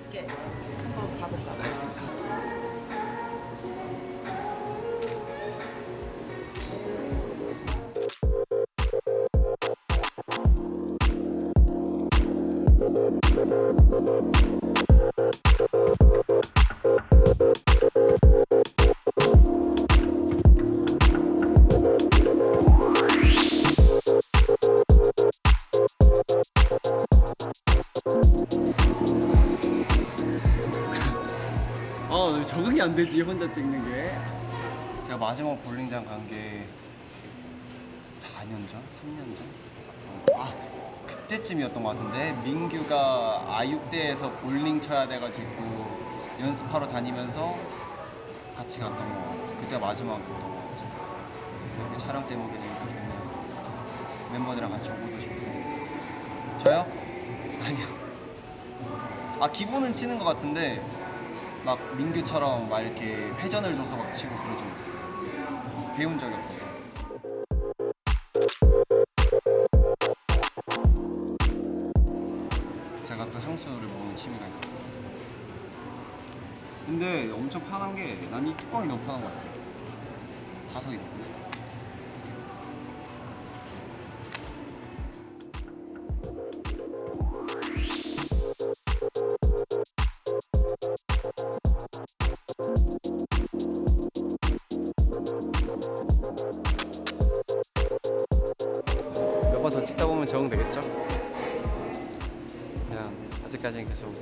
쉽게 한번 가볼까? 알겠습 적응이 안 되지 혼자 찍는 게. 제가 마지막 볼링장 간 게 4년 전, 3년 전. 아 그때쯤이었던 것 같은데 민규가 아육대에서 볼링 쳐야 돼가지고 연습하러 다니면서 같이 갔던 것 같아. 그때가 마지막이었던 것 같아. 이렇게 촬영 때문에 너무 좋네요. 멤버들이랑 같이 오고도 싶고. 저요? 아니요. 아 기본은 치는 것 같은데 막 민규처럼 막 이렇게 회전을 줘서 막 치고 그러지 못해요. 배운 적이 없어서. 제가 또 향수를 먹는 취미가 있었어요. 근데 엄청 편한 게 난 이 뚜껑이 너무 편한 것 같아요. 자석이 너무. 몇 번 더 찍다 보면 적응되겠죠? 그냥 아직까지는 계속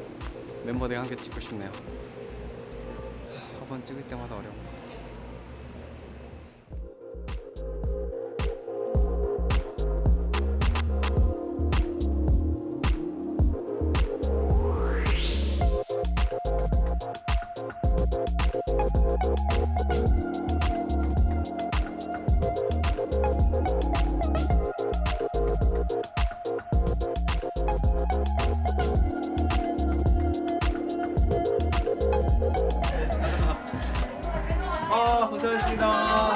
멤버들과 함께 찍고 싶네요. 한번 찍을 때마다 어려운 것 아.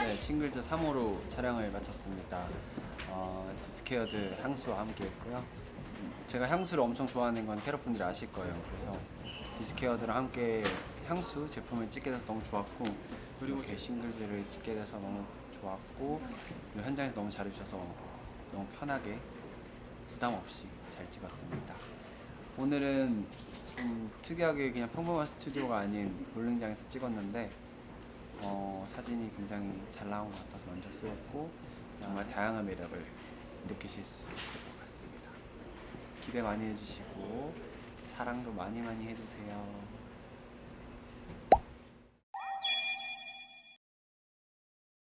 네 싱글즈 3호로 촬영을 마쳤습니다. 어, 디스케어드 향수와 함께 했고요. 제가 향수를 엄청 좋아하는 건 캐럿 분들이 아실 거예요. 그래서 디스케어드랑 함께 향수 제품을 찍게 돼서 너무 좋았고 그리고 이렇게 싱글즈를 찍게 돼서 너무 좋았고 그리고 현장에서 너무 잘해주셔서 너무 편하게 부담 없이 잘 찍었습니다. 오늘은 좀 특이하게 그냥 평범한 스튜디오가 아닌 볼링장에서 찍었는데 어, 사진이 굉장히 잘 나온 것 같아서 만족스럽고 정말 다양한 매력을 느끼실 수 있을 것 같습니다. 기대 많이 해주시고 사랑도 많이 많이 해주세요.